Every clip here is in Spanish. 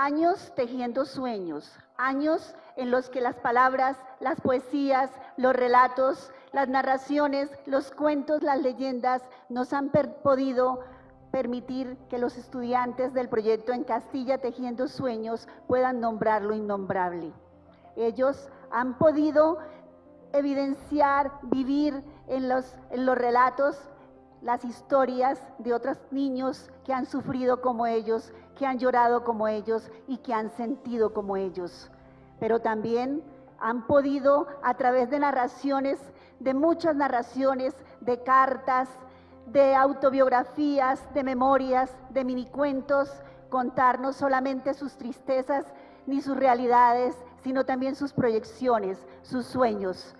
Años tejiendo sueños, años en los que las palabras, las poesías, los relatos, las narraciones, los cuentos, las leyendas nos han podido permitir que los estudiantes del proyecto en Castilla Tejiendo Sueños puedan nombrar lo innombrable. Ellos han podido evidenciar, vivir en los, en los relatos las historias de otros niños que han sufrido como ellos, que han llorado como ellos y que han sentido como ellos. Pero también han podido, a través de narraciones, de muchas narraciones, de cartas, de autobiografías, de memorias, de minicuentos, contar no solamente sus tristezas ni sus realidades, sino también sus proyecciones, sus sueños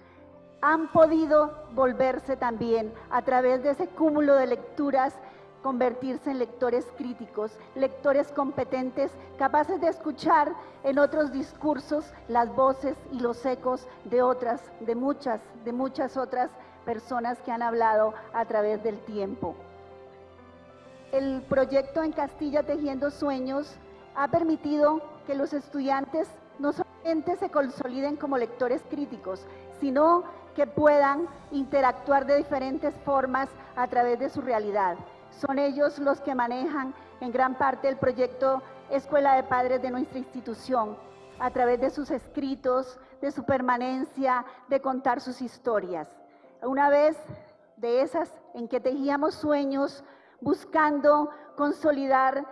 han podido volverse también a través de ese cúmulo de lecturas convertirse en lectores críticos, lectores competentes, capaces de escuchar en otros discursos las voces y los ecos de otras, de muchas, de muchas otras personas que han hablado a través del tiempo. El proyecto en Castilla Tejiendo Sueños ha permitido que los estudiantes no solamente se consoliden como lectores críticos, sino que puedan interactuar de diferentes formas a través de su realidad. Son ellos los que manejan en gran parte el proyecto Escuela de Padres de nuestra institución, a través de sus escritos, de su permanencia, de contar sus historias. Una vez de esas en que tejíamos sueños, buscando consolidar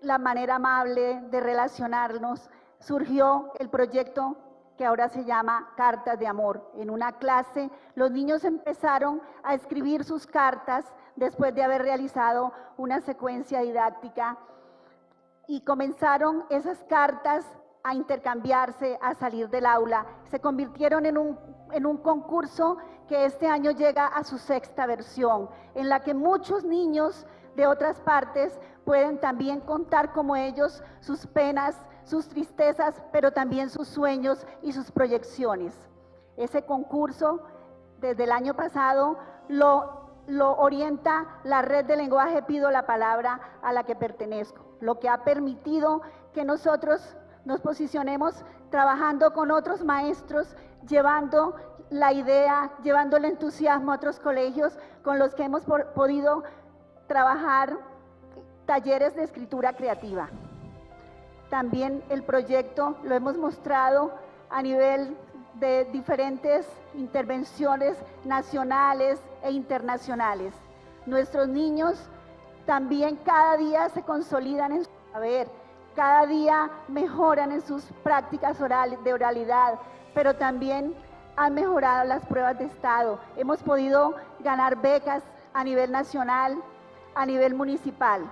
la manera amable de relacionarnos, surgió el proyecto que ahora se llama Cartas de Amor. En una clase los niños empezaron a escribir sus cartas después de haber realizado una secuencia didáctica y comenzaron esas cartas a intercambiarse, a salir del aula. Se convirtieron en un, en un concurso que este año llega a su sexta versión, en la que muchos niños de otras partes pueden también contar como ellos sus penas, sus tristezas, pero también sus sueños y sus proyecciones. Ese concurso, desde el año pasado, lo, orienta la red de lenguaje Pido la Palabra a la que pertenezco, lo que ha permitido que nosotros nos posicionemos trabajando con otros maestros, llevando la idea, llevando el entusiasmo a otros colegios con los que hemos podido trabajar talleres de escritura creativa. También el proyecto lo hemos mostrado a nivel de diferentes intervenciones nacionales e internacionales. Nuestros niños también cada día se consolidan en su saber, cada día mejoran en sus prácticas de oralidad, pero también han mejorado las pruebas de estado. Hemos podido ganar becas a nivel nacional, a nivel municipal.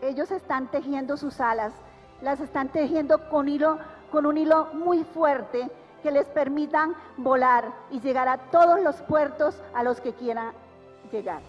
Ellos están tejiendo sus alas las están tejiendo con, hilo, con un hilo muy fuerte que les permitan volar y llegar a todos los puertos a los que quieran llegar.